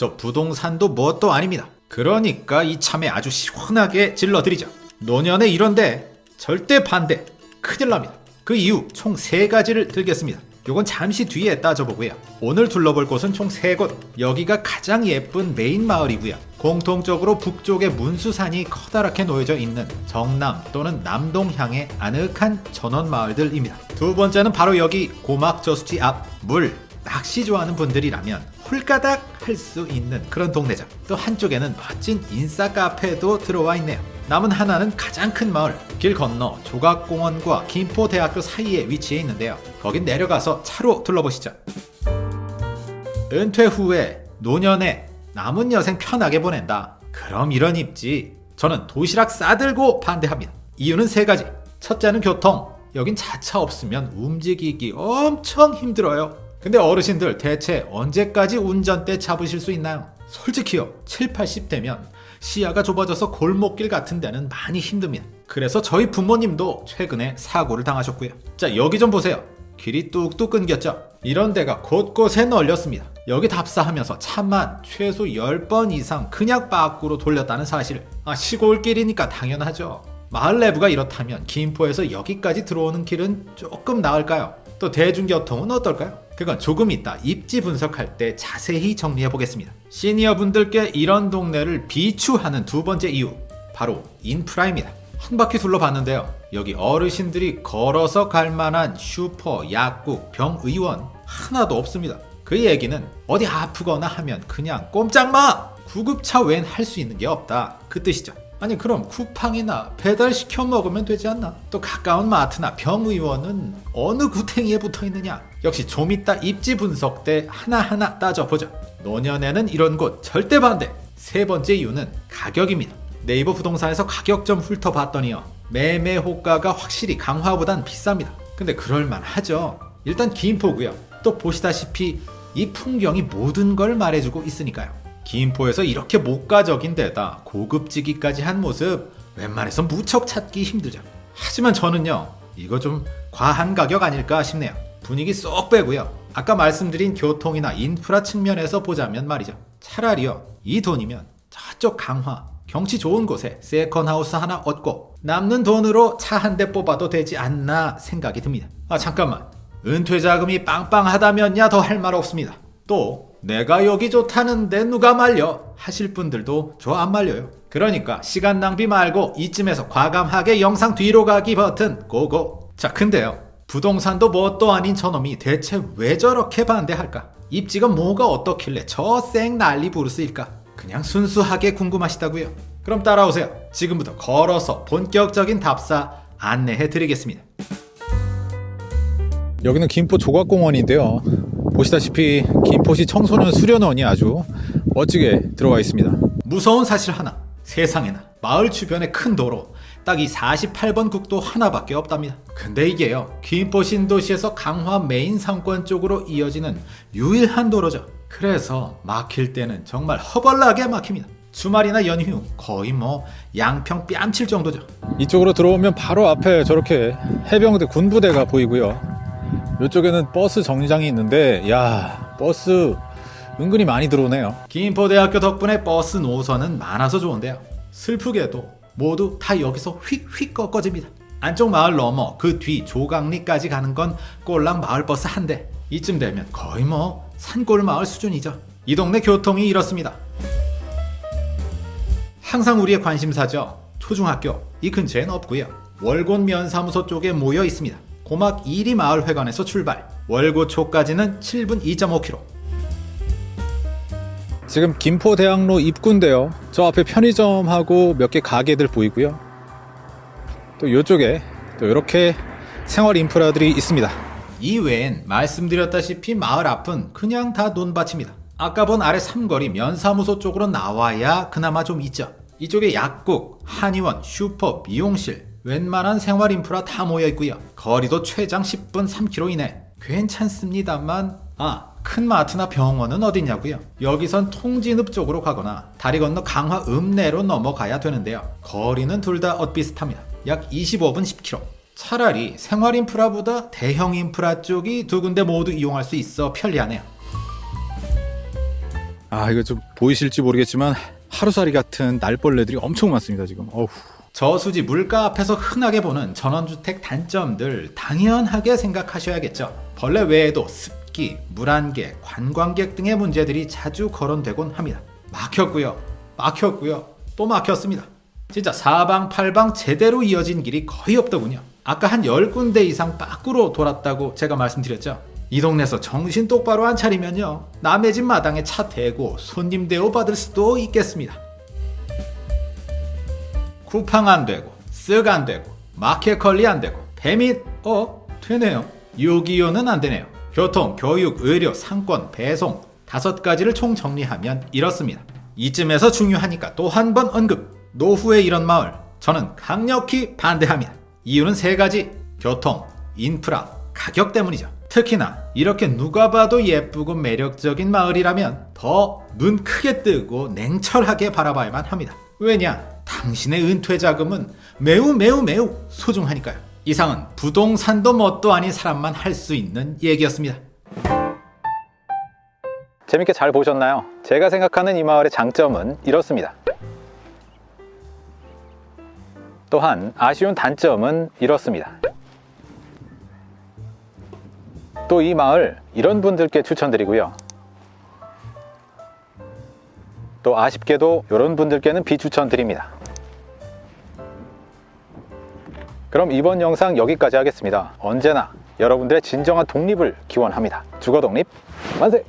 저 부동산도 뭣도 아닙니다. 그러니까 이참에 아주 시원하게 질러드리죠. 노년에 이런데 절대 반대. 큰일 납니다. 그 이유 총세 가지를 들겠습니다. 요건 잠시 뒤에 따져보고요. 오늘 둘러볼 곳은 총세 곳. 여기가 가장 예쁜 메인 마을이고요. 공통적으로 북쪽에 문수산이 커다랗게 놓여져 있는 정남 또는 남동향의 아늑한 전원 마을들입니다. 두 번째는 바로 여기 고막 저수지 앞 물. 낚시 좋아하는 분들이라면 홀가닥 할 수 있는 그런 동네죠. 또 한쪽에는 멋진 인싸 카페도 들어와 있네요. 남은 하나는 가장 큰 마을 길 건너 조각공원과 김포대학교 사이에 위치해 있는데요. 거긴 내려가서 차로 둘러보시죠. 은퇴 후에 노년에 남은 여생 편하게 보낸다. 그럼 이런 입지. 저는 도시락 싸들고 반대합니다. 이유는 세 가지. 첫째는 교통. 여긴 자차 없으면 움직이기 엄청 힘들어요. 근데 어르신들 대체 언제까지 운전대 잡으실 수 있나요? 솔직히요. 7, 80대면 시야가 좁아져서 골목길 같은 데는 많이 힘듭니다. 그래서 저희 부모님도 최근에 사고를 당하셨고요. 자, 여기 좀 보세요. 길이 뚝뚝 끊겼죠? 이런 데가 곳곳에 널렸습니다. 여기 답사하면서 차만 최소 10번 이상 그냥 밖으로 돌렸다는 사실을. 아, 시골길이니까 당연하죠. 마을 내부가 이렇다면 김포에서 여기까지 들어오는 길은 조금 나을까요? 또 대중교통은 어떨까요? 그건 조금 이따 입지 분석할 때 자세히 정리해 보겠습니다. 시니어 분들께 이런 동네를 비추하는 두 번째 이유 바로 인프라입니다. 한 바퀴 둘러봤는데요. 여기 어르신들이 걸어서 갈 만한 슈퍼, 약국, 병의원 하나도 없습니다. 그 얘기는 어디 아프거나 하면 그냥 꼼짝마! 구급차 외엔 할수 있는 게 없다. 그 뜻이죠. 아니 그럼 쿠팡이나 배달 시켜 먹으면 되지 않나? 또 가까운 마트나 병의원은 어느 구탱이에 붙어 있느냐? 역시 좀 이따 입지 분석 때 하나하나 따져보죠. 노년에는 이런 곳 절대 반대. 세 번째 이유는 가격입니다. 네이버 부동산에서 가격 좀 훑어봤더니요. 매매 호가가 확실히 강화보단 비쌉니다. 근데 그럴만하죠. 일단 김포고요. 또 보시다시피 이 풍경이 모든 걸 말해주고 있으니까요. 김포에서 이렇게 목가적인 데다 고급지기까지 한 모습 웬만해서 무척 찾기 힘들죠. 하지만 저는요 이거 좀 과한 가격 아닐까 싶네요. 분위기 쏙 빼고요. 아까 말씀드린 교통이나 인프라 측면에서 보자면 말이죠. 차라리요 이 돈이면 저쪽 강화 경치 좋은 곳에 세컨하우스 하나 얻고 남는 돈으로 차 한 대 뽑아도 되지 않나 생각이 듭니다. 아 잠깐만 은퇴 자금이 빵빵하다면야 더 할 말 없습니다. 또 내가 여기 좋다는데 누가 말려 하실 분들도 저 안 말려요. 그러니까 시간 낭비 말고 이쯤에서 과감하게 영상 뒤로 가기 버튼 고고. 자 근데요 부동산도 뭣도 아닌 저놈이 대체 왜 저렇게 반대할까? 입지가 뭐가 어떻길래 저 쌩 난리 부르스일까? 그냥 순수하게 궁금하시다고요? 그럼 따라오세요. 지금부터 걸어서 본격적인 답사 안내해 드리겠습니다. 여기는 김포 조각공원인데요. 보시다시피 김포시 청소년 수련원이 아주 멋지게 들어가 있습니다. 무서운 사실 하나. 세상에나 마을 주변에 큰 도로 딱 이 48번 국도 하나밖에 없답니다. 근데 이게요. 김포 신도시에서 강화 메인 상권 쪽으로 이어지는 유일한 도로죠. 그래서 막힐 때는 정말 허벌나게 막힙니다. 주말이나 연휴 거의 뭐 양평 뺨칠 정도죠. 이쪽으로 들어오면 바로 앞에 저렇게 해병대 군부대가 보이고요. 이쪽에는 버스 정류장이 있는데 야 버스 은근히 많이 들어오네요. 김포대학교 덕분에 버스 노선은 많아서 좋은데요. 슬프게도 모두 다 여기서 휙휙 꺾어집니다. 안쪽 마을 넘어 그 뒤 조강리까지 가는 건 꼴랑 마을버스 한 대. 이쯤 되면 거의 뭐 산골 마을 수준이죠. 이 동네 교통이 이렇습니다. 항상 우리의 관심사죠. 초중학교 이 근처엔 없고요. 월곤 면사무소 쪽에 모여 있습니다. 고막 1리 마을회관에서 출발. 월고초까지는 7분 2.5km. 지금 김포대학로 입구인데요. 저 앞에 편의점하고 몇 개 가게들 보이고요. 또 이쪽에 또 이렇게 생활 인프라들이 있습니다. 이외엔 말씀드렸다시피 마을 앞은 그냥 다 논밭입니다. 아까 본 아래 삼거리 면사무소 쪽으로 나와야 그나마 좀 있죠. 이쪽에 약국, 한의원, 슈퍼, 미용실, 웬만한 생활 인프라 다 모여 있고요. 거리도 최장 10분 3km 이내. 괜찮습니다만 아, 큰 마트나 병원은 어디냐고요? 여기선 통진읍 쪽으로 가거나 다리 건너 강화 읍내로 넘어가야 되는데요. 거리는 둘 다 엇비슷합니다. 약 25분 10km. 차라리 생활 인프라보다 대형 인프라 쪽이 두 군데 모두 이용할 수 있어 편리하네요. 아 이거 좀 보이실지 모르겠지만 하루살이 같은 날벌레들이 엄청 많습니다 지금. 어후. 저수지 물가 앞에서 흔하게 보는 전원주택 단점들 당연하게 생각하셔야겠죠. 벌레 외에도 습기, 물안개, 관광객 등의 문제들이 자주 거론되곤 합니다. 막혔고요. 막혔고요. 또 막혔습니다. 진짜 사방팔방 제대로 이어진 길이 거의 없더군요. 아까 한 10군데 이상 밖으로 돌았다고 제가 말씀드렸죠. 이 동네에서 정신 똑바로 안 차리면요. 남의 집 마당에 차 대고 손님 대우 받을 수도 있겠습니다. 쿠팡 안 되고 쓱 안 되고 마켓컬리 안 되고 배밋 어? 되네요. 유기요는 안 되네요. 교통 교육 의료 상권 배송 다섯 가지를 총 정리하면 이렇습니다. 이쯤에서 중요하니까 또 한 번 언급. 노후의 이런 마을. 저는 강력히 반대합니다. 이유는 세 가지. 교통 인프라 가격 때문이죠. 특히나 이렇게 누가 봐도 예쁘고 매력적인 마을이라면 더 눈 크게 뜨고 냉철하게 바라봐야만 합니다. 왜냐? 당신의 은퇴 자금은 매우 매우 매우 소중하니까요. 이상은 부동산도 뭣도 아닌 사람만 할 수 있는 얘기였습니다. 재밌게 잘 보셨나요? 제가 생각하는 이 마을의 장점은 이렇습니다. 또한 아쉬운 단점은 이렇습니다. 또 이 마을 이런 분들께 추천드리고요. 또 아쉽게도 이런 분들께는 비추천드립니다. 그럼 이번 영상 여기까지 하겠습니다. 언제나 여러분들의 진정한 독립을 기원합니다. 주거 독립 만세!